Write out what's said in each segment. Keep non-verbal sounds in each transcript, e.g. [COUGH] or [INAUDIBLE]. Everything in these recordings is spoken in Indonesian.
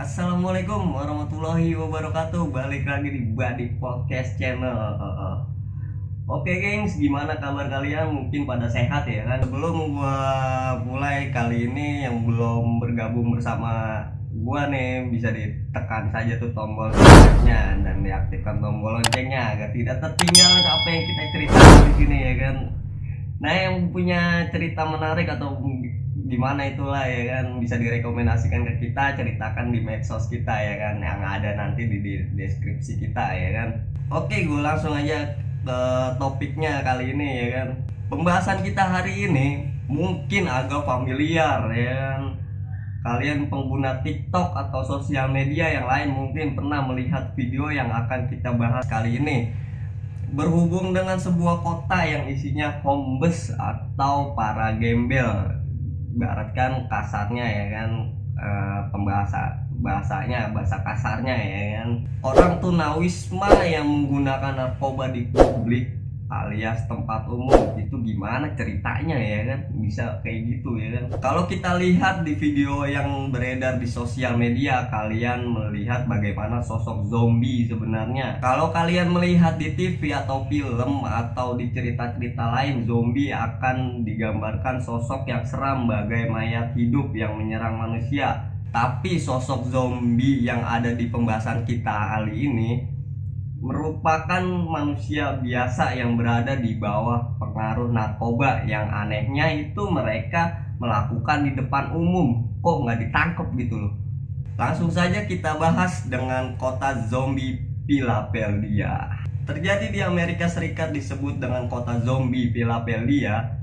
Assalamualaikum warahmatullahi wabarakatuh Balik lagi di Badi Podcast Channel Oke gengs, gimana kabar kalian? Mungkin pada sehat ya kan? Sebelum gua mulai kali ini yang belum bergabung bersama gua nih Bisa ditekan saja tuh tombol subscribe-nya Dan diaktifkan tombol loncengnya Agar tidak tertinggal apa yang kita ceritakan di sini ya kan Nah yang punya cerita menarik atau gimana itulah ya kan? Bisa direkomendasikan ke kita ceritakan di medsos kita ya kan? Yang ada nanti di, di deskripsi kita ya kan? Oke gue langsung aja ke topiknya kali ini ya kan? Pembahasan kita hari ini mungkin agak familiar ya kan? Kalian pengguna TikTok atau sosial media yang lain mungkin pernah melihat video yang akan kita bahas kali ini. Berhubung dengan sebuah kota yang isinya homeless atau para gembel ibaratkan kasarnya ya kan e, pembahasa bahasanya bahasa kasarnya ya kan. Orang tunawisma yang menggunakan narkoba di publik alias tempat umum. Itu gimana ceritanya ya kan? Bisa kayak gitu ya kan? Kalau kita lihat di video yang beredar di sosial media kalian melihat bagaimana sosok zombie sebenarnya. Kalau kalian melihat di TV atau film atau di cerita-cerita lain zombie akan digambarkan sosok yang seram bagai mayat hidup yang menyerang manusia. Tapi sosok zombie yang ada di pembahasan kita kali ini merupakan manusia biasa yang berada di bawah pengaruh narkoba yang anehnya itu mereka melakukan di depan umum. Kok nggak ditangkap gitu loh? Langsung saja kita bahas dengan kota zombie Philadelphia. Terjadi di Amerika Serikat disebut dengan kota zombie Philadelphia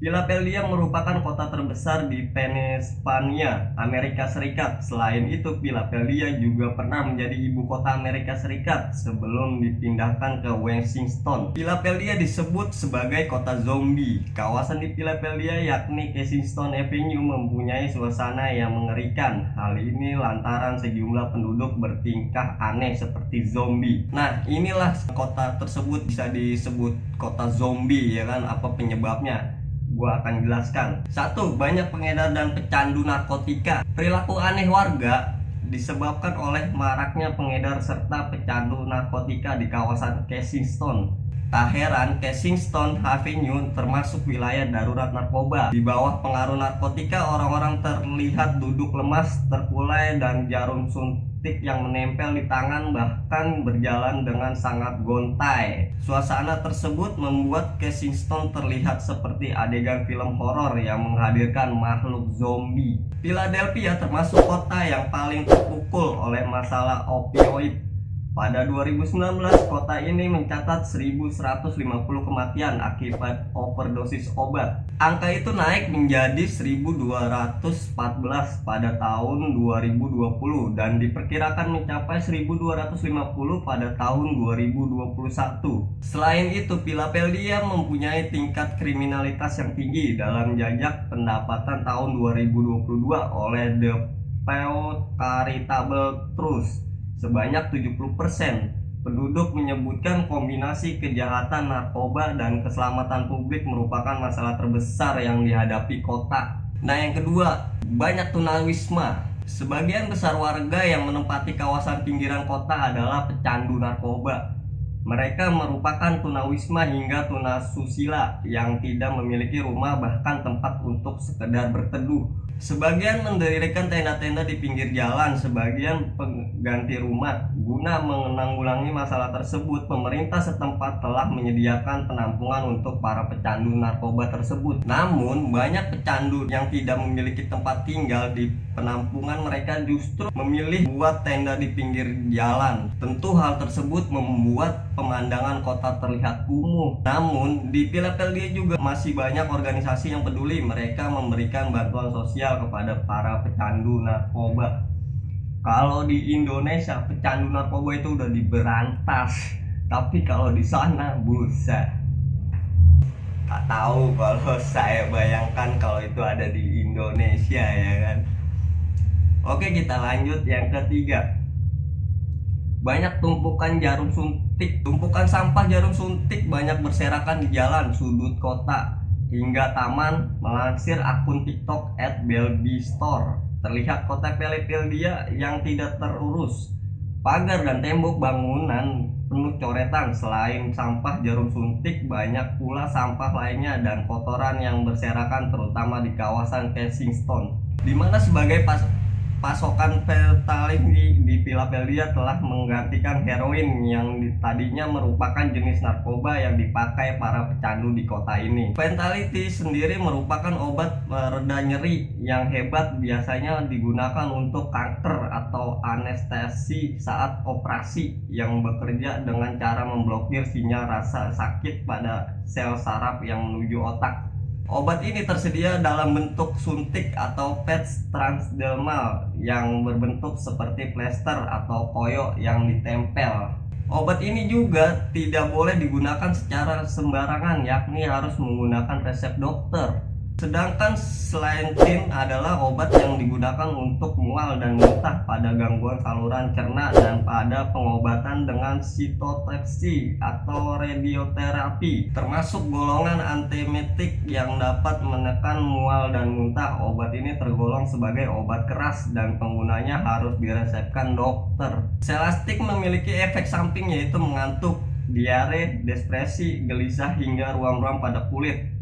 Philadelphia merupakan kota terbesar di Pennsylvania, Amerika Serikat. Selain itu, Philadelphia juga pernah menjadi ibu kota Amerika Serikat sebelum dipindahkan ke Washington. Philadelphia disebut sebagai kota zombie. Kawasan di Philadelphia yakni Kensington Avenue mempunyai suasana yang mengerikan. Hal ini lantaran sejumlah penduduk bertingkah aneh seperti zombie. Nah, inilah kota tersebut bisa disebut kota zombie ya kan? Apa penyebabnya? Gua akan jelaskan. Satu, banyak pengedar dan pecandu narkotika. Perilaku aneh warga disebabkan oleh maraknya pengedar serta pecandu narkotika di kawasan Kensington. Tak heran, Kensington Avenue termasuk wilayah darurat narkoba. Di bawah pengaruh narkotika, orang-orang terlihat duduk lemas, terkulai, dan jarum suntik stick yang menempel di tangan bahkan berjalan dengan sangat gontai. Suasana tersebut membuat Kensington terlihat seperti adegan film horor yang menghadirkan makhluk zombie. Philadelphia termasuk kota yang paling terpukul oleh masalah opioid pada 2019, kota ini mencatat 1150 kematian akibat overdosis obat. Angka itu naik menjadi 1214 pada tahun 2020 dan diperkirakan mencapai 1250 pada tahun 2021. Selain itu, Philadelphia mempunyai tingkat kriminalitas yang tinggi dalam jajak pendapatan tahun 2022 oleh The Pew Charitable Trust Sebanyak 70% penduduk menyebutkan kombinasi kejahatan narkoba dan keselamatan publik merupakan masalah terbesar yang dihadapi kota. Nah yang kedua, banyak tunawisma. Sebagian besar warga yang menempati kawasan pinggiran kota adalah pecandu narkoba. Mereka merupakan tunawisma hingga tunasusila yang tidak memiliki rumah bahkan tempat untuk sekedar berteduh Sebagian mendirikan tenda-tenda di pinggir jalan, sebagian pengganti rumah. Guna menanggulangi masalah tersebut, pemerintah setempat telah menyediakan penampungan untuk para pecandu narkoba tersebut. Namun, banyak pecandu yang tidak memiliki tempat tinggal di penampungan mereka justru memilih buat tenda di pinggir jalan. Tentu hal tersebut membuat pemandangan kota terlihat kumuh. Namun, di Philadelphia juga masih banyak organisasi yang peduli. Mereka memberikan bantuan sosial kepada para pecandu narkoba. Kalau di Indonesia pecandu narkoba itu udah diberantas. Tapi kalau di sana busa tak tahu kalau [LAUGHS] saya bayangkan kalau itu ada di Indonesia ya kan? Oke kita lanjut yang ketiga banyak tumpukan jarum suntik tumpukan sampah jarum suntik banyak berserakan di jalan sudut kota hingga taman melansir akun TikTok at Store. terlihat kota Philadelphia yang tidak terurus. Pagar dan tembok bangunan penuh coretan. Selain sampah jarum suntik banyak pula sampah lainnya dan kotoran yang berserakan terutama di kawasan Kensington. Di mana sebagai pas pasokan fentanyl di, di Philadelphia telah menggantikan heroin yang tadinya merupakan jenis narkoba yang dipakai para pecandu di kota ini. Fentanyl sendiri merupakan obat mereda nyeri yang hebat biasanya digunakan untuk kanker atau anestesi saat operasi yang bekerja dengan cara memblokir sinyal rasa sakit pada sel saraf yang menuju otak. Obat ini tersedia dalam bentuk suntik atau patch transdermal yang berbentuk seperti plester atau koyo yang ditempel. Obat ini juga tidak boleh digunakan secara sembarangan yakni harus menggunakan resep dokter. Sedangkan Slentin adalah obat yang digunakan untuk mual dan muntah pada gangguan saluran cerna dan pada pengobatan dengan sitotoksi atau radioterapi termasuk golongan antiemetik yang dapat menekan mual dan muntah. Obat ini tergolong sebagai obat keras dan penggunanya harus diresepkan dokter. Selastik memiliki efek samping yaitu mengantuk, diare, depresi, gelisah hingga ruam-ruam pada kulit.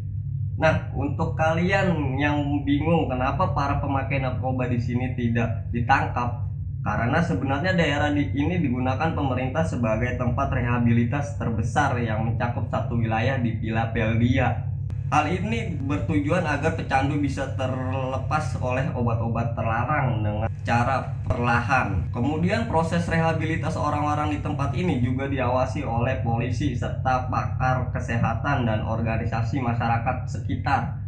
Nah, untuk kalian yang bingung kenapa para pemakai narkoba di sini tidak ditangkap, karena sebenarnya daerah di ini digunakan pemerintah sebagai tempat rehabilitas terbesar yang mencakup satu wilayah di Philadelphia. Hal ini bertujuan agar pecandu bisa terlepas oleh obat-obat terlarang dengan cara perlahan. Kemudian proses rehabilitas orang-orang di tempat ini juga diawasi oleh polisi serta pakar kesehatan dan organisasi masyarakat sekitar.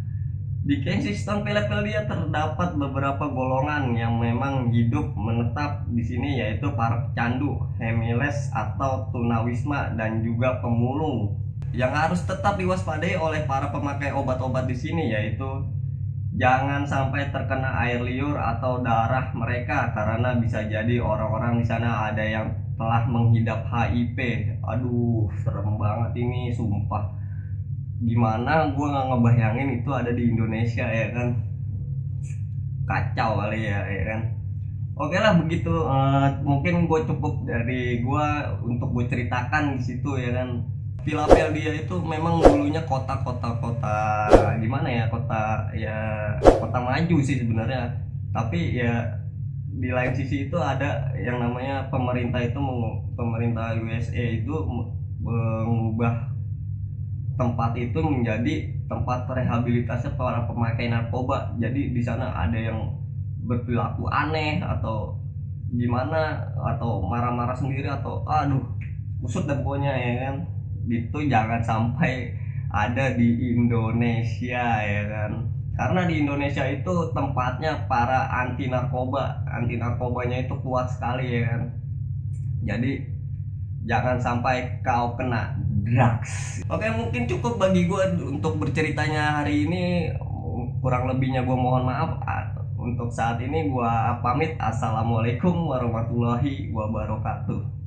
Di Kensington, Philadelphia terdapat beberapa golongan yang memang hidup menetap di sini yaitu para pecandu, hemiles atau tunawisma dan juga pemulung yang harus tetap diwaspadai oleh para pemakai obat-obat di sini yaitu jangan sampai terkena air liur atau darah mereka karena bisa jadi orang-orang di sana ada yang telah menghidap HIV. Aduh, serem banget ini sumpah. Gimana gue nggak ngebayangin itu ada di Indonesia ya kan? Kacau kali ya, ya kan? Oke lah begitu, uh, mungkin gue cukup dari gue untuk gue ceritakan di situ ya kan Philadelphia itu memang dulunya kota-kota kota gimana ya kota ya kota maju sih sebenarnya. Tapi ya di lain sisi itu ada yang namanya pemerintah itu pemerintah USA itu mengubah tempat itu menjadi tempat rehabilitasi para pemakai narkoba. Jadi di sana ada yang berperilaku aneh atau gimana atau marah-marah sendiri atau aduh kusut dan pokoknya ya kan itu jangan sampai ada di Indonesia ya kan? Karena di Indonesia itu tempatnya para anti narkoba. Anti narkobanya itu kuat sekali ya kan? Jadi jangan sampai kau kena drugs. Oke mungkin cukup bagi gue untuk berceritanya hari ini. Kurang lebihnya gue mohon maaf. Untuk saat ini gue pamit. Assalamualaikum warahmatullahi wabarakatuh